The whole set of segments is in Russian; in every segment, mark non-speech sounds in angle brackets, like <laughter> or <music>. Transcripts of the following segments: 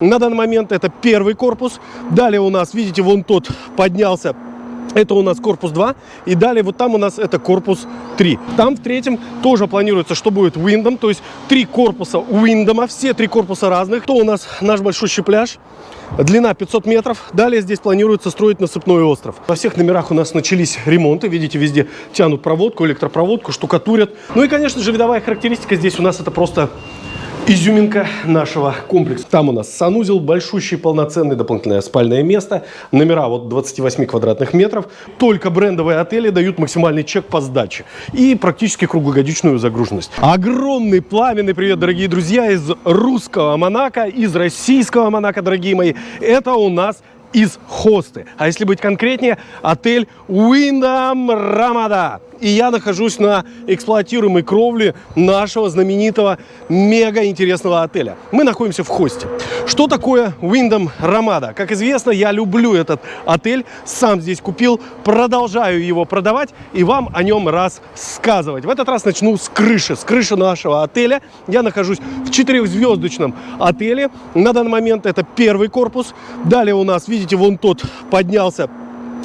На данный момент это первый корпус. Далее у нас, видите, вон тот поднялся. Это у нас корпус 2. И далее вот там у нас это корпус 3. Там в третьем тоже планируется, что будет Windom. То есть три корпуса Windom. Все три корпуса разных. То у нас наш большущий пляж. Длина 500 метров. Далее здесь планируется строить насыпной остров. Во всех номерах у нас начались ремонты. Видите, везде тянут проводку, электропроводку, штукатурят. Ну и, конечно же, видовая характеристика здесь у нас это просто изюминка нашего комплекса. Там у нас санузел, большущий, полноценный, дополнительное спальное место, номера вот 28 квадратных метров. Только брендовые отели дают максимальный чек по сдаче и практически круглогодичную загруженность. Огромный пламенный привет, дорогие друзья, из русского Монако, из российского Монако, дорогие мои. Это у нас из хосты. А если быть конкретнее, отель Wyndham Ramada и я нахожусь на эксплуатируемой кровле нашего знаменитого мега интересного отеля. Мы находимся в хосте. Что такое Wyndham Ramada? Как известно, я люблю этот отель, сам здесь купил, продолжаю его продавать и вам о нем рассказывать. В этот раз начну с крыши, с крыши нашего отеля. Я нахожусь в четырехзвездочном отеле. На данный момент это первый корпус. Далее у нас, видите, вон тот поднялся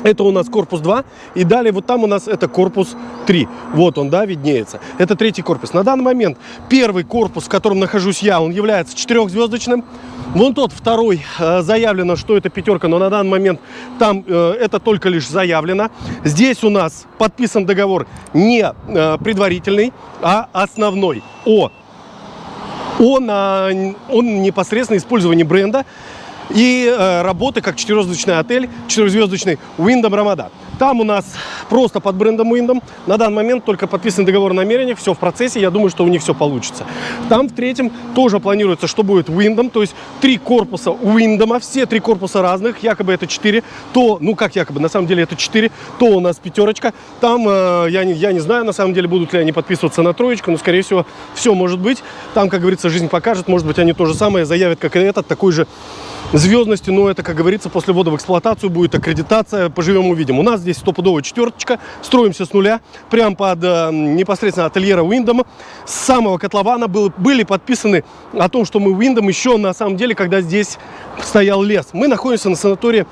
<laughs> это у нас корпус 2. И далее вот там у нас это корпус 3. Вот он, да, виднеется. Это третий корпус. На данный момент первый корпус, в котором нахожусь я, он является четырехзвездочным. Вон тот второй э, заявлено, что это пятерка, но на данный момент там э, это только лишь заявлено. Здесь у нас подписан договор не э, предварительный, а основной о, о, на, о непосредственно использовании бренда и э, работы как четырехзвездочный отель, четырехзвездочный Wyndham Ramada. Там у нас просто под брендом Wyndham. На данный момент только подписан договор о намерениях, все в процессе, я думаю, что у них все получится. Там в третьем тоже планируется, что будет Wyndham, то есть три корпуса Wyndham, все три корпуса разных, якобы это четыре, то, ну как якобы, на самом деле это четыре, то у нас пятерочка. Там, э, я, не, я не знаю, на самом деле, будут ли они подписываться на троечку, но, скорее всего, все может быть. Там, как говорится, жизнь покажет, может быть, они то же самое заявят, как и этот, такой же звездности, но это, как говорится, после ввода в эксплуатацию будет аккредитация, поживем увидим. У нас здесь стопудовая четверточка, строимся с нуля, прямо под э, непосредственно ательера Windom. С самого котлована был, были подписаны о том, что мы Windom еще на самом деле, когда здесь стоял лес. Мы находимся на санатории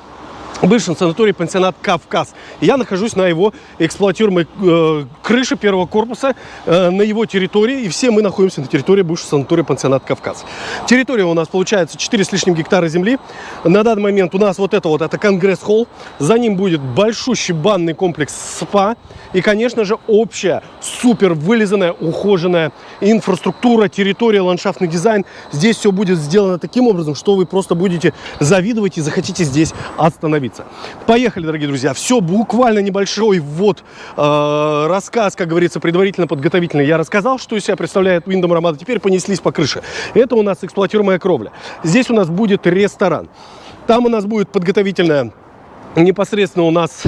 бывшем санатории пансионат «Кавказ». Я нахожусь на его эксплуатируемой э, крыше первого корпуса, э, на его территории, и все мы находимся на территории бывшего санатория пансионат «Кавказ». Территория у нас получается 4 с лишним гектара земли. На данный момент у нас вот это вот, это Конгресс-холл, за ним будет большущий банный комплекс СПА, и, конечно же, общая, супер вылизанная, ухоженная инфраструктура, территория, ландшафтный дизайн. Здесь все будет сделано таким образом, что вы просто будете завидовать и захотите здесь остановиться договориться. Поехали, дорогие друзья. Все буквально небольшой вот э, рассказ, как говорится, предварительно подготовительный. Я рассказал, что из себя представляет Windom Ramada. Теперь понеслись по крыше. Это у нас эксплуатируемая кровля. Здесь у нас будет ресторан. Там у нас будет подготовительная непосредственно у нас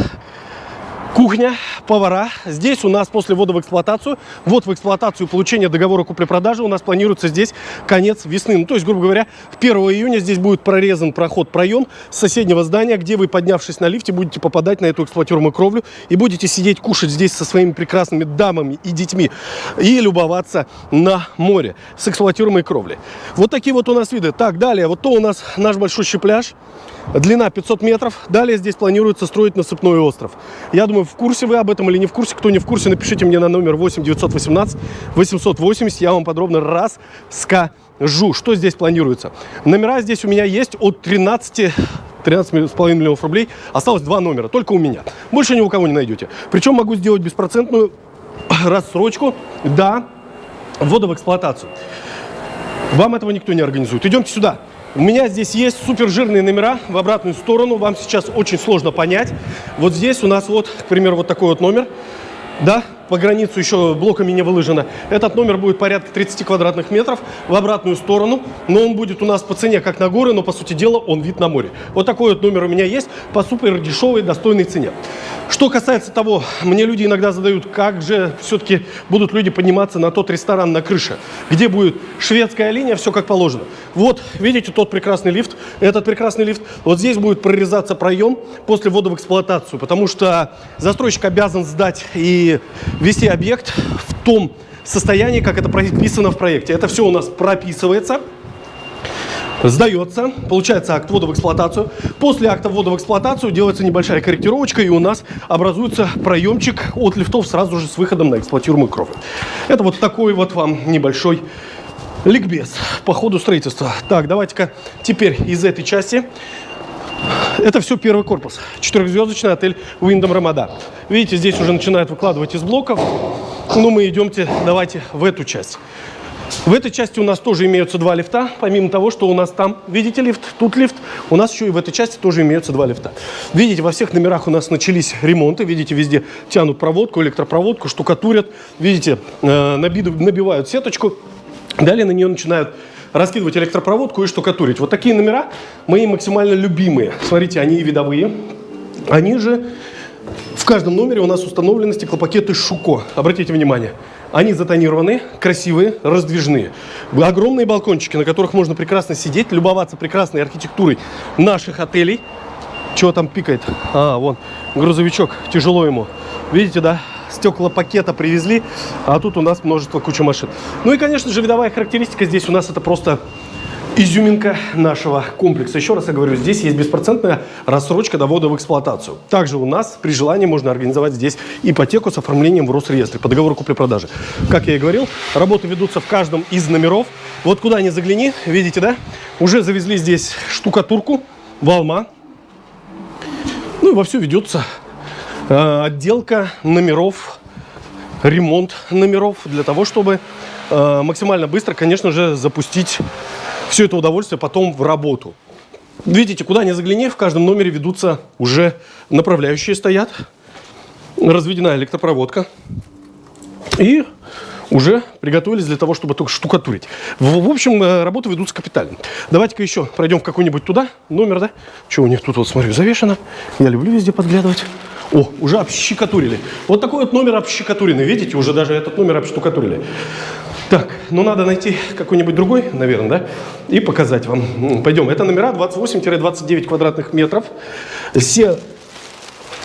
Кухня, повара. Здесь у нас после ввода в эксплуатацию, вот в эксплуатацию получения договора купли-продажи у нас планируется здесь конец весны. Ну, то есть, грубо говоря, 1 июня здесь будет прорезан проход, проем с соседнего здания, где вы, поднявшись на лифте, будете попадать на эту эксплуатируемую кровлю и будете сидеть, кушать здесь со своими прекрасными дамами и детьми и любоваться на море с эксплуатируемой кровли. Вот такие вот у нас виды. Так, далее, вот то у нас наш большущий пляж. Длина 500 метров. Далее здесь планируется строить насыпной остров. Я думаю, в курсе вы об этом или не в курсе. Кто не в курсе, напишите мне на номер 8 918 880. Я вам подробно расскажу, что здесь планируется. Номера здесь у меня есть от 13 13,5 миллионов рублей. Осталось два номера, только у меня. Больше ни у кого не найдете. Причем могу сделать беспроцентную рассрочку до ввода в эксплуатацию. Вам этого никто не организует. Идемте сюда. У меня здесь есть супер жирные номера в обратную сторону. Вам сейчас очень сложно понять. Вот здесь у нас вот, к примеру, вот такой вот номер. Да, по границу еще блоками не выложено. Этот номер будет порядка 30 квадратных метров в обратную сторону, но он будет у нас по цене как на горы, но по сути дела он вид на море. Вот такой вот номер у меня есть по супер дешевой, достойной цене. Что касается того, мне люди иногда задают, как же все-таки будут люди подниматься на тот ресторан на крыше, где будет шведская линия, все как положено. Вот, видите, тот прекрасный лифт, этот прекрасный лифт, вот здесь будет прорезаться проем после ввода в эксплуатацию, потому что застройщик обязан сдать и вести объект в том состоянии, как это прописано в проекте. Это все у нас прописывается. сдается, получается акт ввода в эксплуатацию. После акта ввода в эксплуатацию делается небольшая корректировочка, и у нас образуется проемчик от лифтов сразу же с выходом на эксплуатируемую кровь. Это вот такой вот вам небольшой ликбез по ходу строительства. Так, давайте-ка теперь из этой части это все первый корпус. Четырехзвездочный отель Wyndham Рамада. Видите, здесь уже начинают выкладывать из блоков. Ну, мы идемте, давайте в эту часть. В этой части у нас тоже имеются два лифта, помимо того, что у нас там, видите, лифт, тут лифт, у нас еще и в этой части тоже имеются два лифта. Видите, во всех номерах у нас начались ремонты, видите, везде тянут проводку, электропроводку, штукатурят, видите, э, набивают сеточку, далее на нее начинают раскидывать электропроводку и штукатурить. Вот такие номера мои максимально любимые. Смотрите, они видовые, они же в каждом номере у нас установлены стеклопакеты Шуко. Обратите внимание. Они затонированы, красивые, раздвижные. Огромные балкончики, на которых можно прекрасно сидеть, любоваться прекрасной архитектурой наших отелей. Чего там пикает? А, вон, грузовичок, тяжело ему. Видите, да? Стеклопакета привезли, а тут у нас множество куча машин. Ну и, конечно же, видовая характеристика здесь у нас это просто изюминка нашего комплекса. Еще раз я говорю, здесь есть беспроцентная рассрочка до ввода в эксплуатацию. Также у нас при желании можно организовать здесь ипотеку с оформлением в Росреестре по договору купли-продажи. Как я и говорил, работы ведутся в каждом из номеров. Вот куда ни загляни, видите, да? Уже завезли здесь штукатурку, волма. Ну и вовсю ведется отделка номеров, ремонт номеров для того, чтобы э, максимально быстро, конечно же, запустить все это удовольствие потом в работу. Видите, куда ни загляни, в каждом номере ведутся уже направляющие стоят. Разведена электропроводка. И уже приготовились для того, чтобы только штукатурить. В, в общем, э, работы ведутся капитально. Давайте-ка еще пройдем в какой-нибудь туда, номер, да? Что у них тут, вот смотрю, завешено. Я люблю везде подглядывать. О, уже общекатурили. Вот такой вот номер общекатуренный. Видите, уже даже этот номер обштукатурили. Так, ну надо найти какой-нибудь другой, наверное, да, и показать вам. Пойдем. Это номера 28-29 квадратных метров. Все,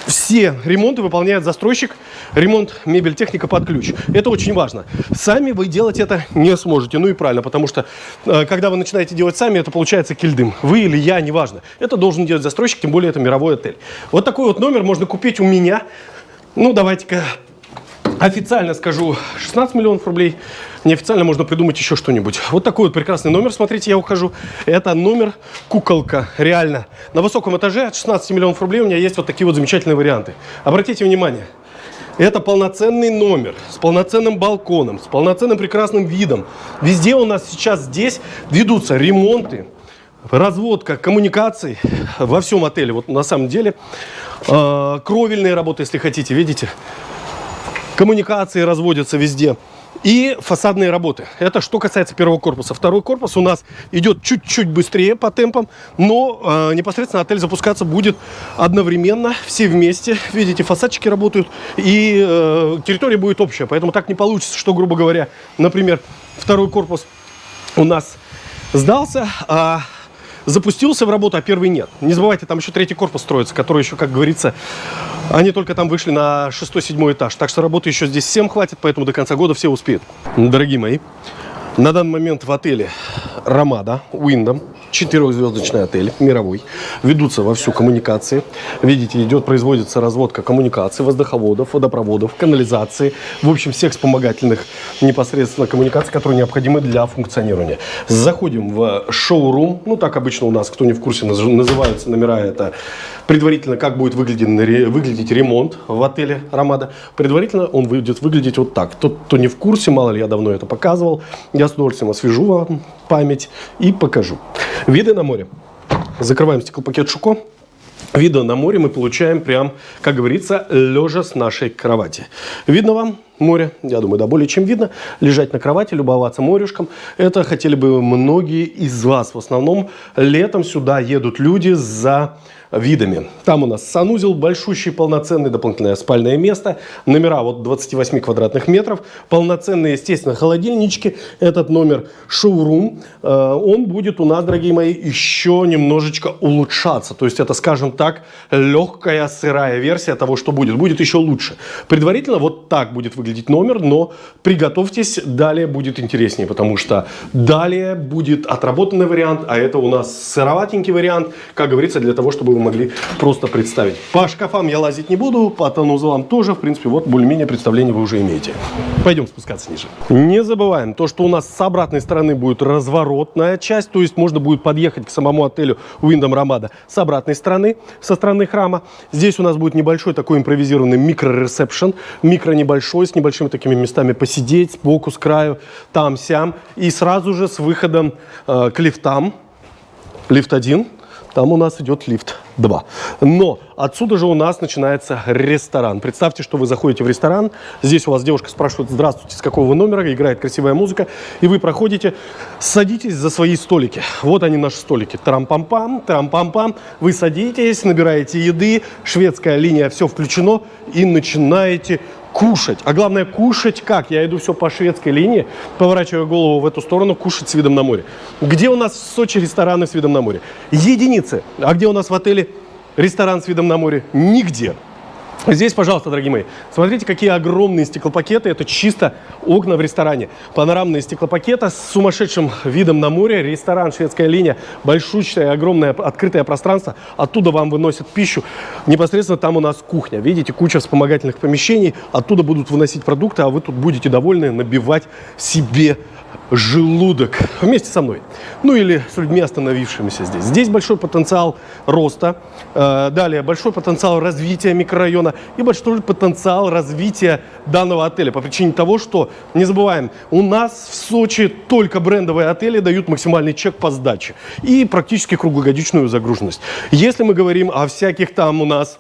все ремонты выполняет застройщик. Ремонт мебель техника под ключ. Это очень важно. Сами вы делать это не сможете. Ну и правильно, потому что э, когда вы начинаете делать сами, это получается кильдым. Вы или я, неважно. Это должен делать застройщик, тем более это мировой отель. Вот такой вот номер можно купить у меня. Ну, давайте-ка официально скажу 16 миллионов рублей. Неофициально можно придумать еще что-нибудь. Вот такой вот прекрасный номер, смотрите, я ухожу. Это номер куколка, реально. На высоком этаже от 16 миллионов рублей у меня есть вот такие вот замечательные варианты. Обратите внимание, это полноценный номер с полноценным балконом, с полноценным прекрасным видом. Везде у нас сейчас здесь ведутся ремонты, разводка коммуникаций во всем отеле. Вот на самом деле э, кровельные работы, если хотите, видите, коммуникации разводятся везде. И фасадные работы. Это что касается первого корпуса. Второй корпус у нас идет чуть-чуть быстрее по темпам, но э, непосредственно отель запускаться будет одновременно, все вместе. Видите, фасадчики работают, и э, территория будет общая. Поэтому так не получится, что, грубо говоря, например, второй корпус у нас сдался, а запустился в работу, а первый нет. Не забывайте, там еще третий корпус строится, который еще, как говорится, они только там вышли на шестой-седьмой этаж. Так что работы еще здесь всем хватит, поэтому до конца года все успеют. Дорогие мои, на данный момент в отеле Ромада, Уиндом, четырехзвездочный отель, мировой. Ведутся во всю коммуникации. Видите, идет, производится разводка коммуникаций, воздуховодов, водопроводов, канализации. В общем, всех вспомогательных непосредственно коммуникаций, которые необходимы для функционирования. Заходим в шоурум. Ну, так обычно у нас, кто не в курсе, называются номера это предварительно, как будет выглядеть, выглядеть ремонт в отеле Ромада. Предварительно он будет выглядеть вот так. Тот, кто не в курсе, мало ли, я давно это показывал, я с удовольствием освежу вам память и покажу. Виды на море. Закрываем стеклопакет Шуко. Виды на море мы получаем прям, как говорится, лежа с нашей кровати. Видно вам море? Я думаю, да, более чем видно. Лежать на кровати, любоваться морешком. Это хотели бы многие из вас. В основном летом сюда едут люди за видами. Там у нас санузел, большущий, полноценный, дополнительное спальное место, номера вот 28 квадратных метров, полноценные, естественно, холодильнички. Этот номер шоурум, э, он будет у нас, дорогие мои, еще немножечко улучшаться. То есть это, скажем так, легкая сырая версия того, что будет. Будет еще лучше. Предварительно вот так будет выглядеть выглядеть номер, но приготовьтесь, далее будет интереснее, потому что далее будет отработанный вариант, а это у нас сыроватенький вариант, как говорится, для того, чтобы вы могли просто представить. По шкафам я лазить не буду, по тонузлам тоже, в принципе, вот более-менее представление вы уже имеете. Пойдем спускаться ниже. Не забываем то, что у нас с обратной стороны будет разворотная часть, то есть можно будет подъехать к самому отелю Wyndham Ramada с обратной стороны, со стороны храма. Здесь у нас будет небольшой такой импровизированный микро-ресепшн, микро небольшой, с небольшими такими местами посидеть, сбоку, с краю, там-сям. И сразу же с выходом э, к лифтам, лифт 1, там у нас идет лифт 2. Но отсюда же у нас начинается ресторан. Представьте, что вы заходите в ресторан, здесь у вас девушка спрашивает, здравствуйте, с какого вы номера, играет красивая музыка, и вы проходите, садитесь за свои столики. Вот они наши столики. Трам-пам-пам, трам-пам-пам. Вы садитесь, набираете еды, шведская линия, все включено, и начинаете кушать. А главное, кушать как? Я иду все по шведской линии, поворачиваю голову в эту сторону, кушать с видом на море. Где у нас в Сочи рестораны с видом на море? Единицы. А где у нас в отеле ресторан с видом на море? Нигде. Здесь, пожалуйста, дорогие мои, смотрите, какие огромные стеклопакеты. Это чисто окна в ресторане. Панорамные стеклопакеты с сумасшедшим видом на море. Ресторан «Шведская линия». Большущее, огромное открытое пространство. Оттуда вам выносят пищу. Непосредственно там у нас кухня. Видите, куча вспомогательных помещений. Оттуда будут выносить продукты, а вы тут будете довольны набивать себе желудок вместе со мной. Ну или с людьми, остановившимися здесь. Здесь большой потенциал роста, э, далее большой потенциал развития микрорайона и большой потенциал развития данного отеля. По причине того, что, не забываем, у нас в Сочи только брендовые отели дают максимальный чек по сдаче и практически круглогодичную загруженность. Если мы говорим о всяких там у нас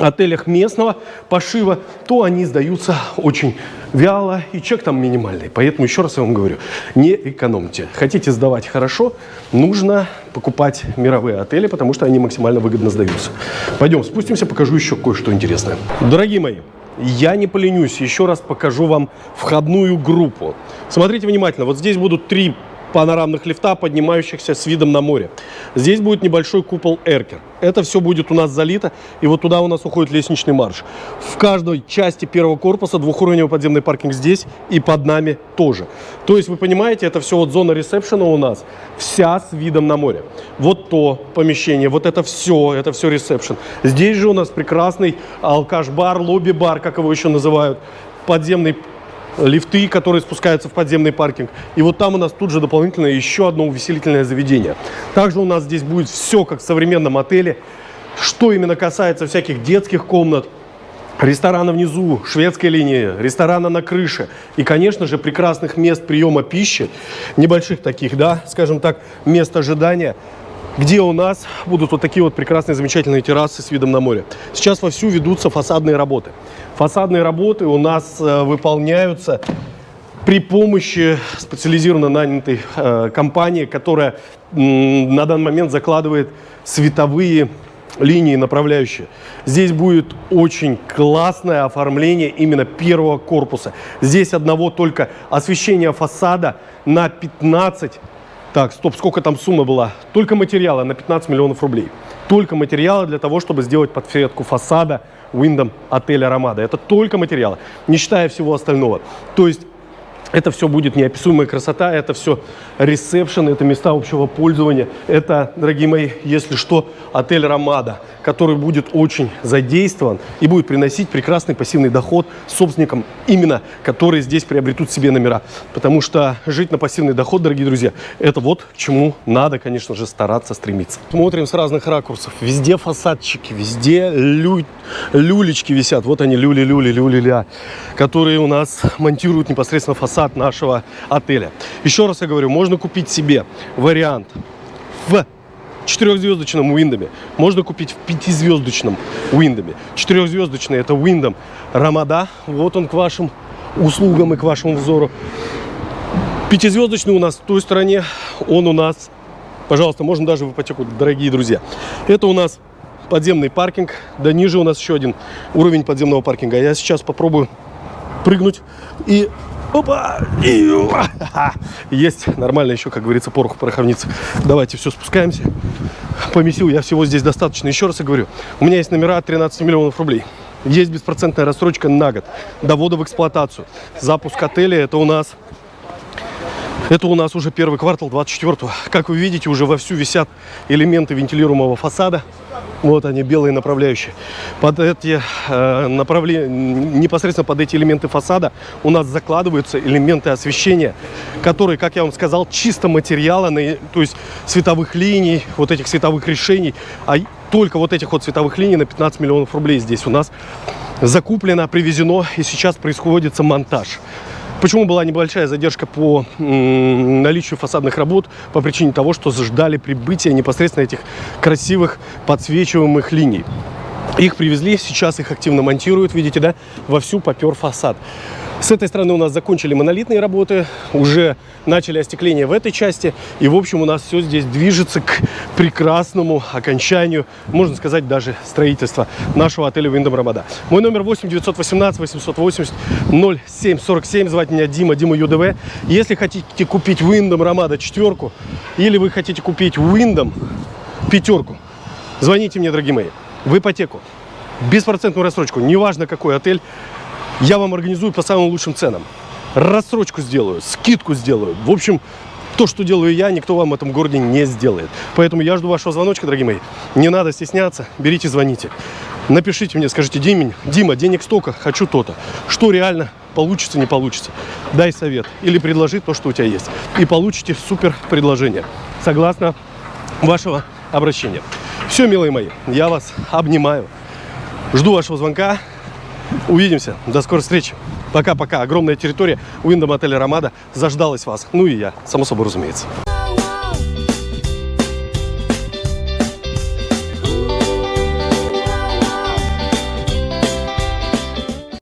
отелях местного пошива, то они сдаются очень вяло, и чек там минимальный. Поэтому еще раз я вам говорю, не экономьте. Хотите сдавать хорошо, нужно покупать мировые отели, потому что они максимально выгодно сдаются. Пойдем спустимся, покажу еще кое-что интересное. Дорогие мои, я не поленюсь, еще раз покажу вам входную группу. Смотрите внимательно, вот здесь будут три панорамных лифта, поднимающихся с видом на море. Здесь будет небольшой купол Эркер. Это все будет у нас залито, и вот туда у нас уходит лестничный марш. В каждой части первого корпуса двухуровневый подземный паркинг здесь и под нами тоже. То есть, вы понимаете, это все вот зона ресепшена у нас, вся с видом на море. Вот то помещение, вот это все, это все ресепшн. Здесь же у нас прекрасный алкаш-бар, лобби-бар, как его еще называют, подземный лифты, которые спускаются в подземный паркинг. И вот там у нас тут же дополнительно еще одно увеселительное заведение. Также у нас здесь будет все как в современном отеле. Что именно касается всяких детских комнат, ресторана внизу, шведской линии, ресторана на крыше и, конечно же, прекрасных мест приема пищи, небольших таких, да, скажем так, мест ожидания, где у нас будут вот такие вот прекрасные, замечательные террасы с видом на море. Сейчас вовсю ведутся фасадные работы. Фасадные работы у нас э, выполняются при помощи специализированно нанятой э, компании, которая на данный момент закладывает световые линии направляющие. Здесь будет очень классное оформление именно первого корпуса. Здесь одного только освещения фасада на 15 так, стоп, сколько там сумма была? Только материала на 15 миллионов рублей. Только материала для того, чтобы сделать подсветку фасада Wyndham отеля Ромада. Это только материалы, не считая всего остального. То есть это все будет неописуемая красота, это все ресепшн, это места общего пользования. Это, дорогие мои, если что, отель «Ромада», который будет очень задействован и будет приносить прекрасный пассивный доход собственникам, именно которые здесь приобретут себе номера. Потому что жить на пассивный доход, дорогие друзья, это вот к чему надо, конечно же, стараться, стремиться. Смотрим с разных ракурсов. Везде фасадчики, везде лю... люлечки висят. Вот они, люли-люли, люли-ля, которые у нас монтируют непосредственно фасад фасад нашего отеля. Еще раз я говорю, можно купить себе вариант в четырехзвездочном Уиндоме. Можно купить в пятизвездочном Уиндоме. Четырехзвездочный это Уиндом Рамада. Вот он к вашим услугам и к вашему взору. Пятизвездочный у нас в той стороне. Он у нас, пожалуйста, можно даже в ипотеку, дорогие друзья. Это у нас подземный паркинг. Да ниже у нас еще один уровень подземного паркинга. Я сейчас попробую прыгнуть и Опа! Есть нормально еще, как говорится, пороху пороховница. Давайте все, спускаемся. Помесил я всего здесь достаточно. Еще раз я говорю, у меня есть номера от 13 миллионов рублей. Есть беспроцентная рассрочка на год. До ввода в эксплуатацию. Запуск отеля это у нас это у нас уже первый квартал 24-го. Как вы видите, уже вовсю висят элементы вентилируемого фасада. Вот они, белые направляющие. Под эти э, направления, непосредственно под эти элементы фасада у нас закладываются элементы освещения, которые, как я вам сказал, чисто материала, то есть световых линий, вот этих световых решений. А только вот этих вот световых линий на 15 миллионов рублей здесь у нас закуплено, привезено, и сейчас происходит монтаж. Почему была небольшая задержка по наличию фасадных работ? По причине того, что ждали прибытия непосредственно этих красивых подсвечиваемых линий. Их привезли, сейчас их активно монтируют, видите, да, вовсю попер фасад. С этой стороны у нас закончили монолитные работы, уже начали остекление в этой части. И, в общем, у нас все здесь движется к прекрасному окончанию, можно сказать, даже строительства нашего отеля Виндом Рамада. Мой номер 8 918 880 0747. Звать меня Дима, Дима ЮДВ. Если хотите купить Виндом Рамада четверку, или вы хотите купить Виндом пятерку, звоните мне, дорогие мои, в ипотеку, беспроцентную рассрочку, неважно какой отель, я вам организую по самым лучшим ценам. Рассрочку сделаю, скидку сделаю. В общем, то, что делаю я, никто вам в этом городе не сделает. Поэтому я жду вашего звоночка, дорогие мои. Не надо стесняться, берите, звоните. Напишите мне, скажите, Дима, Дима, денег столько, хочу то-то. Что реально получится, не получится. Дай совет или предложи то, что у тебя есть. И получите супер предложение. Согласно вашего обращения. Все, милые мои, я вас обнимаю. Жду вашего звонка. Увидимся. До скорой встречи. Пока-пока. Огромная территория Уиндом отеля Ромада заждалась вас. Ну и я, само собой разумеется.